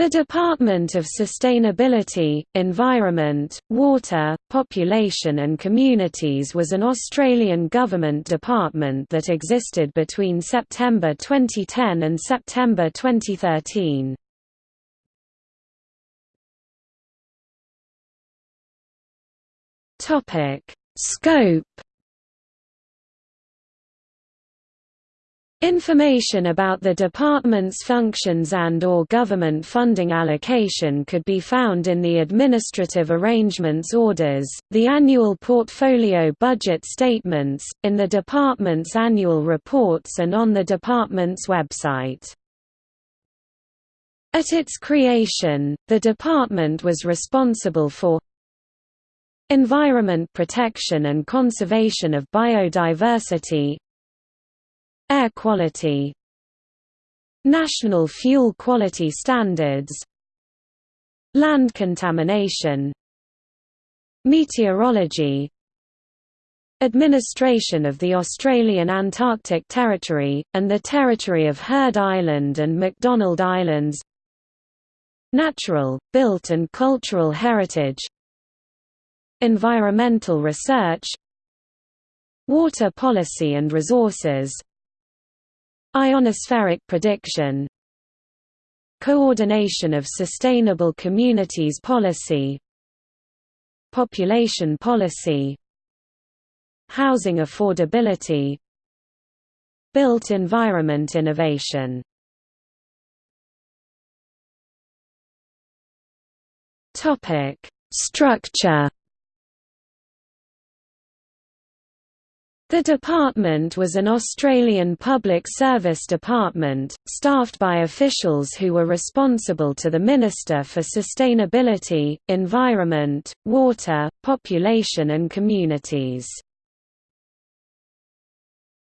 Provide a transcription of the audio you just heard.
The Department of Sustainability, Environment, Water, Population and Communities was an Australian government department that existed between September 2010 and September 2013. Scope Information about the department's functions and or government funding allocation could be found in the Administrative Arrangements Orders, the annual portfolio budget statements, in the department's annual reports and on the department's website. At its creation, the department was responsible for environment protection and conservation of biodiversity, Air quality National fuel quality standards Land contamination Meteorology Administration of the Australian Antarctic Territory, and the territory of Heard Island and McDonald Islands Natural, built and cultural heritage Environmental research Water policy and resources Ionospheric prediction. Coordination of Sustainable Communities Policy. Population policy. Housing affordability. Built environment innovation. Structure The department was an Australian public service department, staffed by officials who were responsible to the Minister for Sustainability, Environment, Water, Population and Communities.